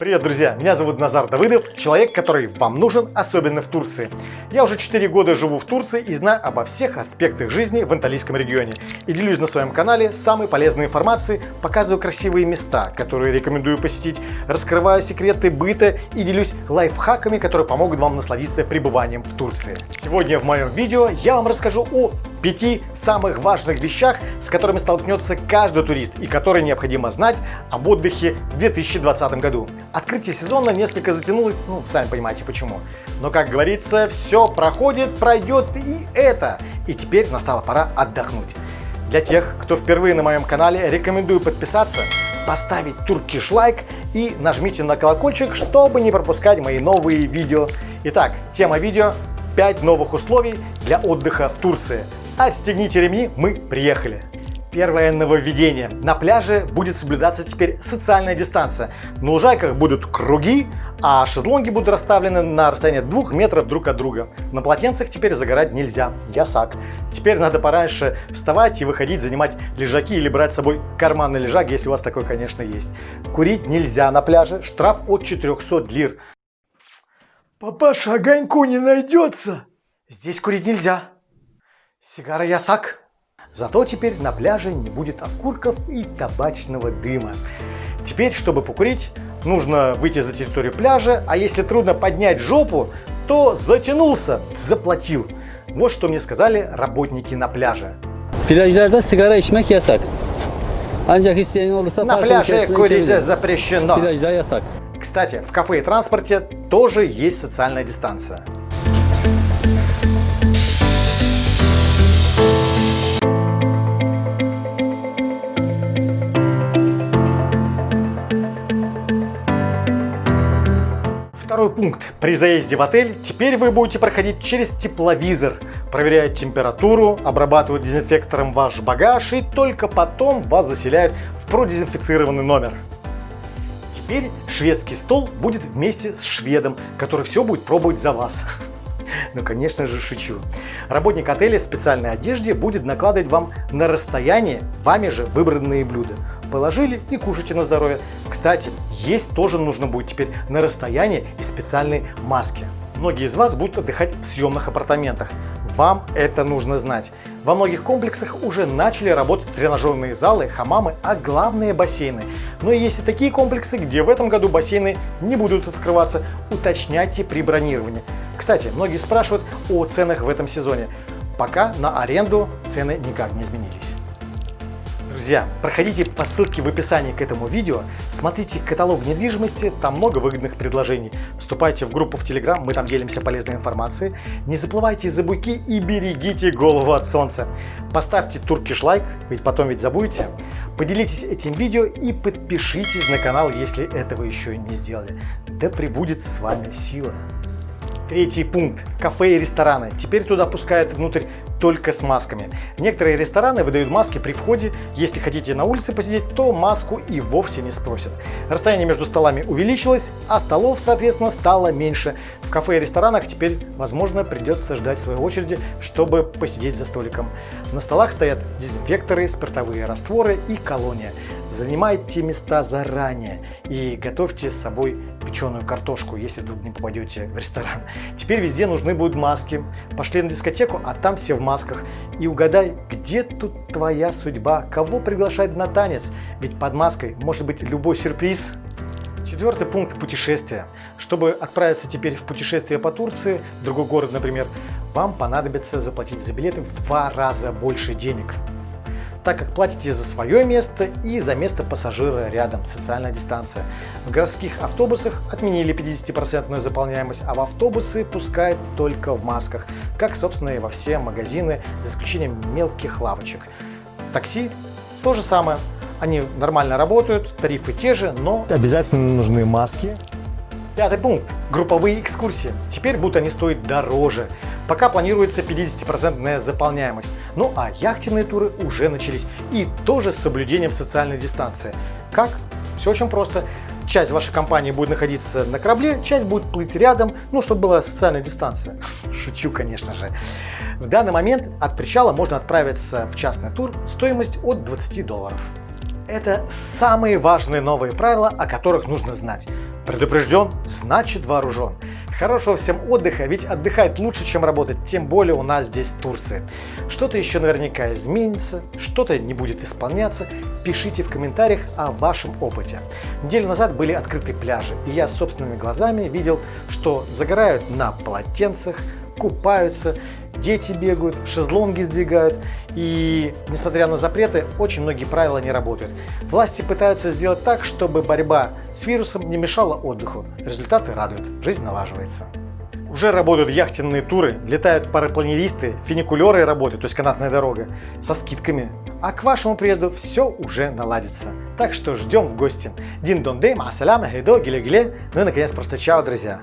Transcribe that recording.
Привет, друзья! Меня зовут Назар Давыдов, человек, который вам нужен, особенно в Турции. Я уже 4 года живу в Турции и знаю обо всех аспектах жизни в Анталийском регионе. И делюсь на своем канале самой полезной информацией, показываю красивые места, которые рекомендую посетить, раскрываю секреты быта и делюсь лайфхаками, которые помогут вам насладиться пребыванием в Турции. Сегодня в моем видео я вам расскажу о пяти самых важных вещах, с которыми столкнется каждый турист и которые необходимо знать об отдыхе в 2020 году. Открытие сезона несколько затянулось, ну, сами понимаете почему. Но, как говорится, все проходит, пройдет и это. И теперь настала пора отдохнуть. Для тех, кто впервые на моем канале, рекомендую подписаться, поставить туркиш лайк и нажмите на колокольчик, чтобы не пропускать мои новые видео. Итак, тема видео 5 новых условий для отдыха в Турции. Отстегните ремни, мы приехали. Первое нововведение. На пляже будет соблюдаться теперь социальная дистанция. На лужайках будут круги, а шезлонги будут расставлены на расстоянии двух метров друг от друга. На полотенцах теперь загорать нельзя. Ясак. Теперь надо пораньше вставать и выходить, занимать лежаки или брать с собой карманный лежак, если у вас такой, конечно, есть. Курить нельзя на пляже. Штраф от 400 лир. Папаша, огоньку не найдется? Здесь курить нельзя. Сигара ясак. Зато теперь на пляже не будет окурков и табачного дыма. Теперь, чтобы покурить, нужно выйти за территорию пляжа, а если трудно поднять жопу, то затянулся, заплатил. Вот что мне сказали работники на пляже. Plajlarda sigara içmek yasak. Ancak isteyen olursa На пляже курить запрещено. Plajda yasak. Кстати, в кафе и транспорте тоже есть социальная дистанция. Второй пункт. При заезде в отель теперь вы будете проходить через тепловизор. Проверяют температуру, обрабатывают дезинфектором ваш багаж и только потом вас заселяют в продезинфицированный номер. Теперь шведский стол будет вместе с шведом, который все будет пробовать за вас. Ну, конечно же, шучу. Работник отеля в специальной одежде будет накладывать вам на расстояние вами же выбранные блюда. Положили и кушайте на здоровье. Кстати, есть тоже нужно будет теперь на расстоянии и специальной маске. Многие из вас будут отдыхать в съемных апартаментах. Вам это нужно знать. Во многих комплексах уже начали работать тренажерные залы, хамамы, а главные бассейны. Но есть и такие комплексы, где в этом году бассейны не будут открываться. Уточняйте при бронировании. Кстати, многие спрашивают о ценах в этом сезоне. Пока на аренду цены никак не изменились. Друзья, проходите по ссылке в описании к этому видео, смотрите каталог недвижимости, там много выгодных предложений. Вступайте в группу в Telegram, мы там делимся полезной информацией. Не заплывайте за буйки и берегите голову от солнца. Поставьте туркиш лайк, ведь потом ведь забудете. Поделитесь этим видео и подпишитесь на канал, если этого еще не сделали. Да пребудет с вами сила. Третий пункт. Кафе и рестораны. Теперь туда пускают внутрь только с масками. Некоторые рестораны выдают маски при входе. Если хотите на улице посидеть, то маску и вовсе не спросят. Расстояние между столами увеличилось, а столов, соответственно, стало меньше. В кафе и ресторанах теперь, возможно, придется ждать своей очереди, чтобы посидеть за столиком. На столах стоят дезинфекторы, спиртовые растворы и колония. Занимайте места заранее и готовьте с собой печеную картошку, если вдруг не попадете в ресторан. Теперь везде нужны будут маски. Пошли на дискотеку, а там все в масках. И угадай, где тут твоя судьба? Кого приглашать на танец? Ведь под маской может быть любой сюрприз. Четвертый пункт – путешествия. Чтобы отправиться теперь в путешествие по Турции, в другой город, например, вам понадобится заплатить за билеты в два раза больше денег так как платите за свое место и за место пассажира рядом, социальная дистанция. В городских автобусах отменили 50% заполняемость, а в автобусы пускают только в масках, как, собственно, и во все магазины, за исключением мелких лавочек. Такси то же самое. Они нормально работают, тарифы те же, но обязательно нужны маски. Пятый пункт. Групповые экскурсии. Теперь будут они стоить дороже. Пока планируется 50% заполняемость. Ну а яхтенные туры уже начались и тоже с соблюдением социальной дистанции. Как? Все очень просто. Часть вашей компании будет находиться на корабле, часть будет плыть рядом, ну, чтобы была социальная дистанция. Шучу, конечно же. В данный момент от причала можно отправиться в частный тур, стоимость от 20 долларов. Это самые важные новые правила, о которых нужно знать. Предупрежден, значит вооружен. Хорошего всем отдыха, ведь отдыхать лучше, чем работать, тем более у нас здесь Турция. Что-то еще наверняка изменится, что-то не будет исполняться. Пишите в комментариях о вашем опыте. Неделю назад были открыты пляжи, и я собственными глазами видел, что загорают на полотенцах, купаются, дети бегают, шезлонги сдвигают. И, несмотря на запреты, очень многие правила не работают. Власти пытаются сделать так, чтобы борьба с вирусом не мешала отдыху. Результаты радуют, жизнь налаживается. Уже работают яхтенные туры, летают парапланеристы, фуникулеры работают, то есть канатная дорога, со скидками. А к вашему приезду все уже наладится. Так что ждем в гости. Дин дон дей, масаляма, хейдо, гиле-гиле. Ну и наконец просто чао, друзья.